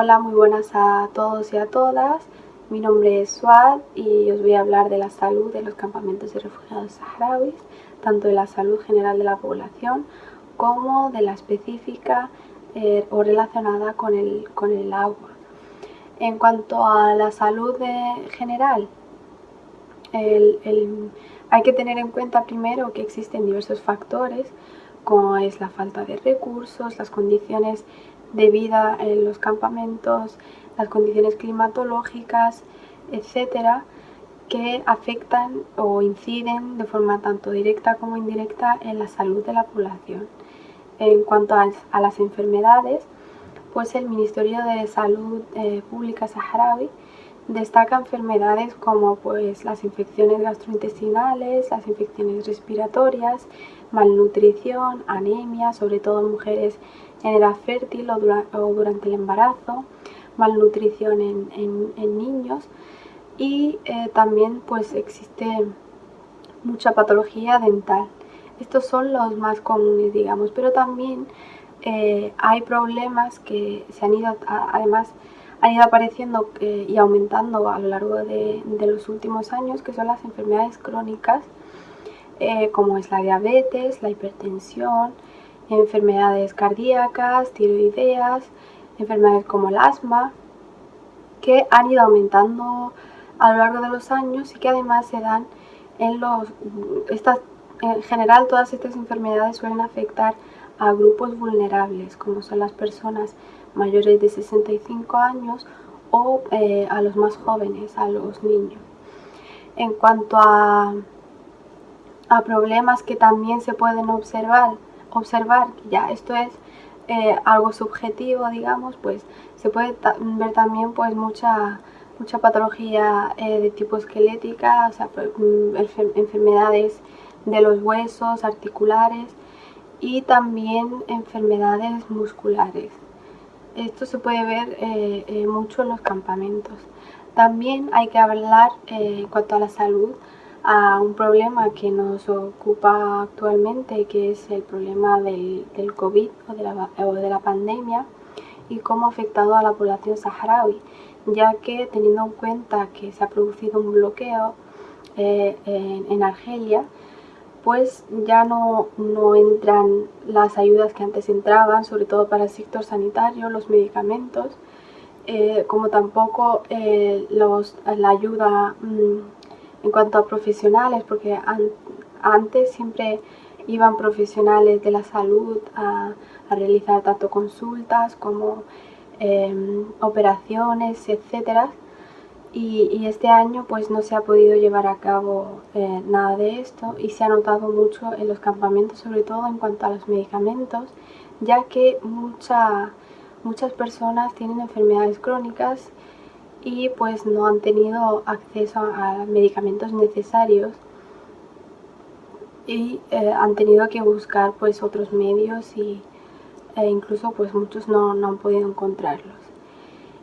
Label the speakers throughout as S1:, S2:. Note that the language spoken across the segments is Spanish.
S1: Hola, muy buenas a todos y a todas. Mi nombre es Suad y os voy a hablar de la salud de los campamentos de refugiados saharauis, tanto de la salud general de la población como de la específica eh, o relacionada con el, con el agua. En cuanto a la salud general, hay que tener en cuenta primero que existen diversos factores, como es la falta de recursos, las condiciones de vida en los campamentos, las condiciones climatológicas, etcétera, que afectan o inciden de forma tanto directa como indirecta en la salud de la población. En cuanto a, las enfermedades, pues el Ministerio de Salud eh, Pública Saharaui destaca enfermedades como pues, las infecciones gastrointestinales, las infecciones respiratorias, malnutrición, anemia, sobre todo mujeres en edad fértil o, durante el embarazo, malnutrición en, niños y eh, también pues existe mucha patología dental. Estos son los más comunes, digamos, pero también eh, hay problemas que se han ido, además, han ido apareciendo eh, y aumentando a lo largo de, los últimos años, que son las enfermedades crónicas, como es la diabetes, la hipertensión, enfermedades cardíacas, tiroideas, enfermedades como el asma, que han ido aumentando a lo largo de los años y que además se dan en los... Estas, en general todas estas enfermedades suelen afectar a grupos vulnerables, como son las personas mayores de 65 años o eh, a los más jóvenes, a los niños. En cuanto a, a problemas que también se pueden observar observar que ya esto es eh, algo subjetivo, digamos, pues se puede ver también pues mucha, mucha patología eh, de tipo esquelética, o sea, pues, mm, enfermedades de los huesos, articulares y también enfermedades musculares. Esto se puede ver eh, mucho en los campamentos. También hay que hablar en cuanto a la salud a un problema que nos ocupa actualmente, que es el problema del, del COVID o de, la, o de la pandemia y cómo ha afectado a la población saharaui, ya que teniendo en cuenta que se ha producido un bloqueo eh, en, Argelia, pues ya no, no, entran las ayudas que antes entraban, sobre todo para el sector sanitario, los medicamentos, eh, como tampoco eh, los, la ayuda mm, en cuanto a profesionales, porque antes siempre iban profesionales de la salud a, realizar tanto consultas como em, operaciones, etcétera. Y, este año pues no se ha podido llevar a cabo eh, nada de esto y se ha notado mucho en los campamentos, sobre todo en cuanto a los medicamentos, ya que muchas personas tienen enfermedades crónicas y pues no han tenido acceso a medicamentos necesarios y eh, han tenido que buscar pues otros medios y, e incluso pues muchos no, han podido encontrarlos.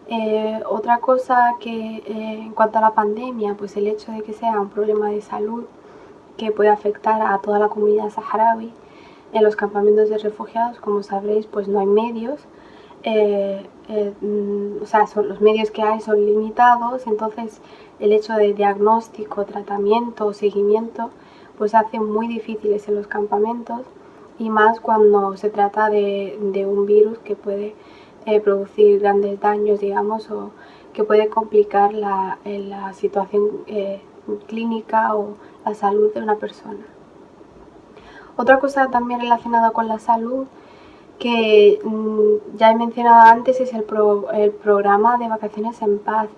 S1: Eh, otra cosa que eh, en cuanto a la pandemia, pues el hecho de que sea un problema de salud que puede afectar a toda la comunidad saharaui, en los campamentos de refugiados, como sabréis, pues no hay medios, eh, eh, mm, o sea, son, los medios que hay son limitados, entonces el hecho de diagnóstico, tratamiento, seguimiento, pues hace muy difíciles en los campamentos y más cuando se trata de, un virus que puede eh, producir grandes daños, digamos, o que puede complicar la, la situación clínica o la salud de una persona. Otra cosa también relacionada con la salud que mm, ya he mencionado antes es el, programa de vacaciones en paz,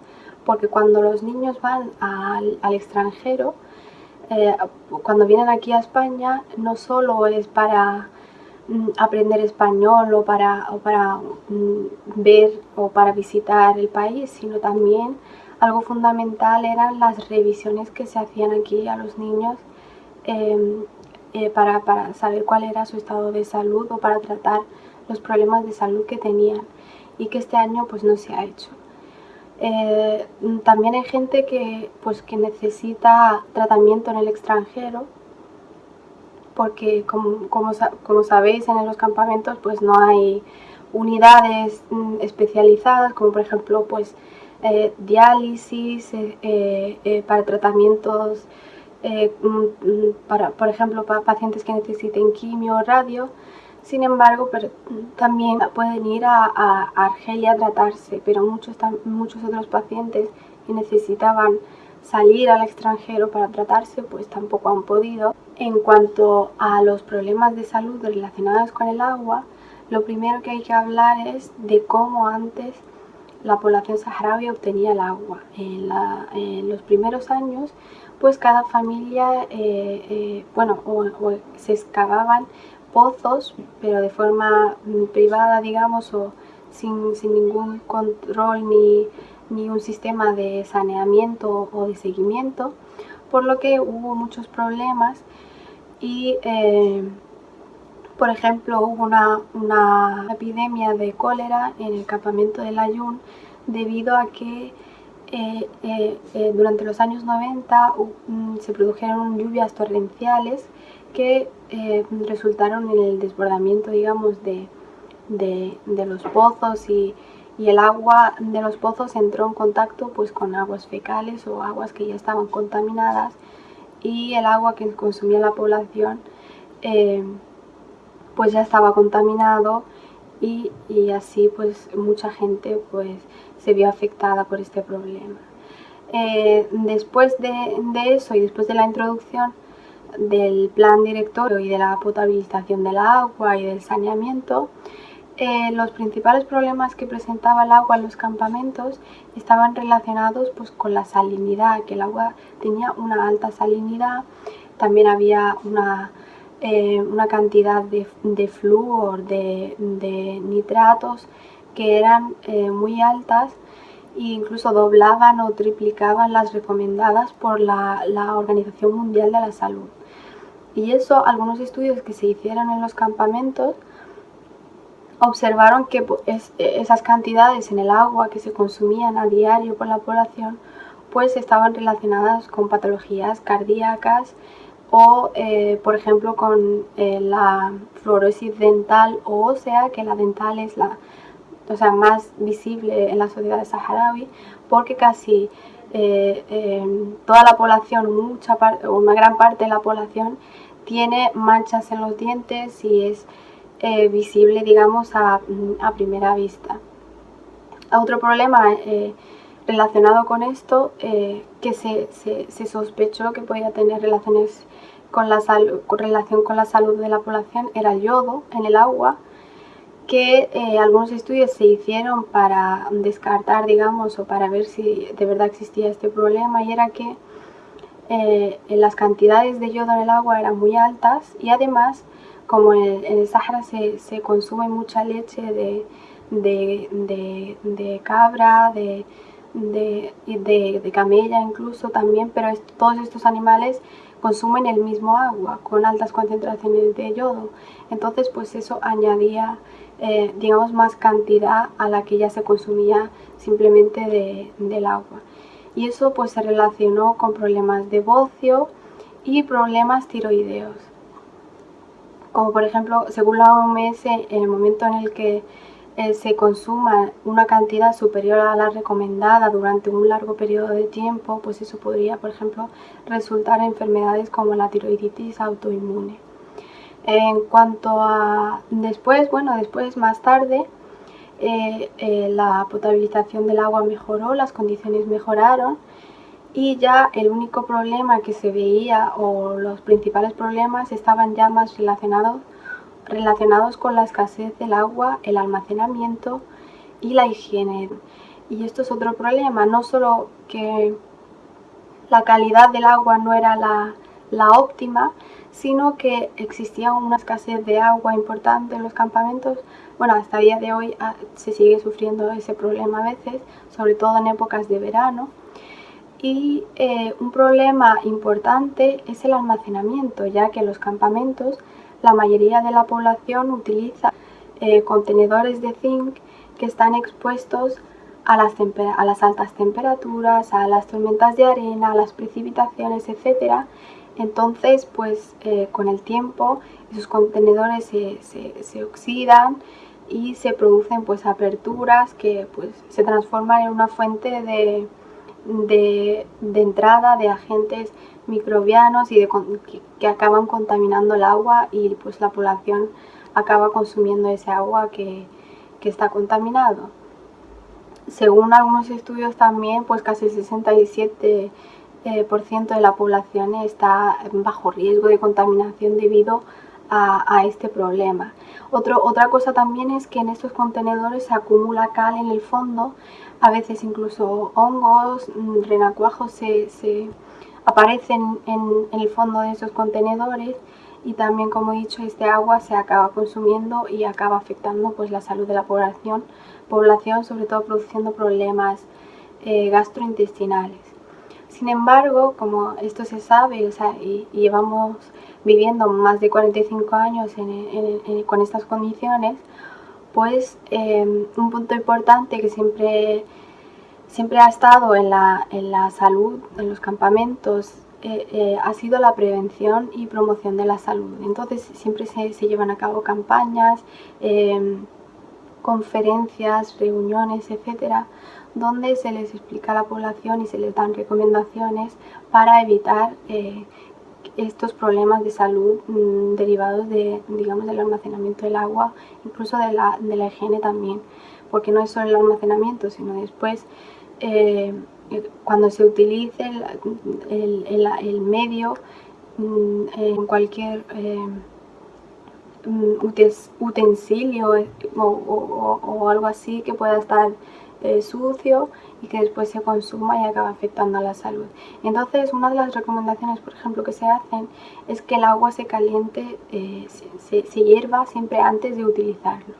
S1: porque cuando los niños van al, extranjero, eh, cuando vienen aquí a España, no solo es para mm, aprender español o para, para mm, ver o para visitar el país, sino también algo fundamental eran las revisiones que se hacían aquí a los niños em, eh, para, para, saber cuál era su estado de salud o para tratar los problemas de salud que tenían y que este año pues no se ha hecho. Eh, también hay gente que, pues, que necesita tratamiento en el extranjero porque como, como, como, sabéis en los campamentos pues no hay unidades mm, especializadas como por ejemplo pues eh, diálisis eh, para tratamientos mm, para, por ejemplo para pacientes que necesiten quimio o radio sin embargo, pero también pueden ir a, Argelia a tratarse, pero muchos, muchos otros pacientes que necesitaban salir al extranjero para tratarse, pues tampoco han podido. En cuanto a los problemas de salud relacionados con el agua, lo primero que hay que hablar es de cómo antes la población saharaui obtenía el agua. En, los primeros años, pues cada familia, eh, eh, bueno, se excavaban pozos, pero de forma mm, privada, digamos, o sin, ningún control ni, un sistema de saneamiento o de seguimiento, por lo que hubo muchos problemas y, eh, por ejemplo, hubo una, epidemia de cólera en el campamento de Layún debido a que eh, eh, durante los años 90 mm, se produjeron lluvias torrenciales que eh, resultaron en el desbordamiento, digamos, de, los pozos y, el agua de los pozos entró en contacto pues con aguas fecales o aguas que ya estaban contaminadas y el agua que consumía la población eh, pues ya estaba contaminado y, así pues mucha gente pues se vio afectada por este problema. Eh, después de, de eso y después de la introducción del plan directorio y de la potabilización del agua y del saneamiento, eh, los principales problemas que presentaba el agua en los campamentos estaban relacionados pues, con la salinidad, que el agua tenía una alta salinidad, también había una, eh, una cantidad de, de flúor, de, nitratos que eran eh, muy altas e incluso doblaban o triplicaban las recomendadas por la, la Organización Mundial de la Salud. Y eso, algunos estudios que se hicieron en los campamentos observaron que pues, esas cantidades en el agua que se consumían a diario por la población pues estaban relacionadas con patologías cardíacas o eh, por ejemplo con eh, la fluorosis dental o ósea, que la dental es la o sea, más visible en la sociedad saharaui porque casi eh, toda la población, mucha una gran parte de la población tiene manchas en los dientes y es visible, digamos, a, primera vista. Otro problema relacionado con esto, eh, que se, sospechó que podía tener relaciones con la con relación con la salud de la población, era el yodo en el agua, que algunos estudios se hicieron para descartar, digamos, o para ver si de verdad existía este problema, y era que eh, las cantidades de yodo en el agua eran muy altas y además como en el, Sahara se, consume mucha leche de, de, cabra, de, de, camella incluso también, pero todos estos animales consumen el mismo agua con altas concentraciones de yodo. Entonces pues eso añadía eh, digamos más cantidad a la que ya se consumía simplemente del agua y eso pues se relacionó con problemas de bocio y problemas tiroideos. Como por ejemplo, según la OMS, en el momento en el que eh, se consuma una cantidad superior a la recomendada durante un largo periodo de tiempo, pues eso podría, por ejemplo, resultar en enfermedades como la tiroiditis autoinmune. En cuanto a después, bueno, después más tarde, eh, eh, la potabilización del agua mejoró, las condiciones mejoraron y ya el único problema que se veía o los principales problemas estaban ya más relacionados, relacionados con la escasez del agua, el almacenamiento y la higiene. Y esto es otro problema, no solo que la calidad del agua no era la, óptima, sino que existía una escasez de agua importante en los campamentos, bueno, hasta día de hoy ah, se sigue sufriendo ese problema a veces, sobre todo en épocas de verano. Y eh, un problema importante es el almacenamiento, ya que los campamentos la mayoría de la población utiliza eh, contenedores de zinc que están expuestos a las, a las, altas temperaturas, a las tormentas de arena, a las precipitaciones, etc. Entonces, pues eh, con el tiempo esos contenedores se, se oxidan y se producen pues aperturas que pues se transforman en una fuente de, entrada de agentes microbianos y que, acaban contaminando el agua y pues la población acaba consumiendo ese agua que, está contaminado. Según algunos estudios también, pues casi el 67% eh, de la población está bajo riesgo de contaminación debido a, este problema. otra cosa también es que en estos contenedores se acumula cal en el fondo, a veces incluso hongos, mm, renacuajos se, aparecen en, el fondo de esos contenedores y también como he dicho este agua se acaba consumiendo y acaba afectando pues la salud de la población, población sobre todo produciendo problemas eh, gastrointestinales. Sin embargo, como esto se sabe y llevamos viviendo más de 45 años con estas condiciones, pues em, un punto importante que siempre, siempre ha estado en la, en la salud, en los campamentos, eh, eh, ha sido la prevención y promoción de la salud. Entonces siempre se, se llevan a cabo campañas, em, conferencias, reuniones, etcétera, donde se les explica a la población y se les dan recomendaciones para evitar eh, estos problemas de salud mm, derivados de, digamos, del almacenamiento del agua, incluso de la, de la, higiene también, porque no es solo el almacenamiento, sino después eh, cuando se utilice el, medio en cualquier utensilio o algo así que pueda estar eh, sucio y que después se consuma y acaba afectando a la salud. Entonces, una de las recomendaciones, por ejemplo, que se hacen es que el agua se caliente, eh, se, hierva siempre antes de utilizarlo.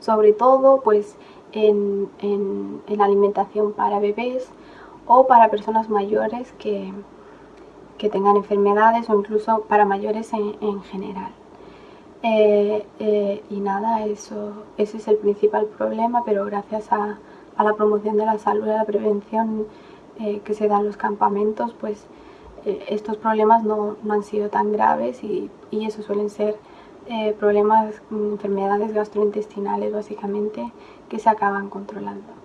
S1: Sobre todo, pues, en, en, alimentación para bebés o para personas mayores que, que, tengan enfermedades o incluso para mayores en, general. Eh, y nada, eso, ese es el principal problema, pero gracias a, a la promoción de la salud y la prevención eh, que se da en los campamentos, pues eh, estos problemas no, han sido tan graves y, y eso suelen ser eh, problemas, enfermedades gastrointestinales básicamente que se acaban controlando.